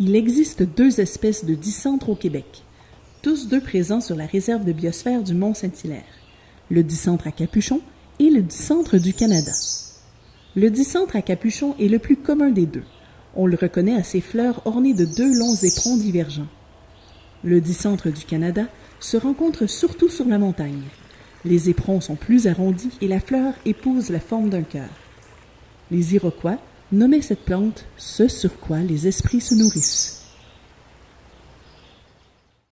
Il existe deux espèces de dicentres au Québec, tous deux présents sur la réserve de biosphère du Mont-Saint-Hilaire, le dicentre à capuchon et le dicentre du Canada. Le dicentre à capuchon est le plus commun des deux. On le reconnaît à ses fleurs ornées de deux longs éperons divergents. Le dicentre du Canada se rencontre surtout sur la montagne. Les éperons sont plus arrondis et la fleur épouse la forme d'un cœur. Les Iroquois nommaient cette plante ce sur quoi les esprits se nourrissent.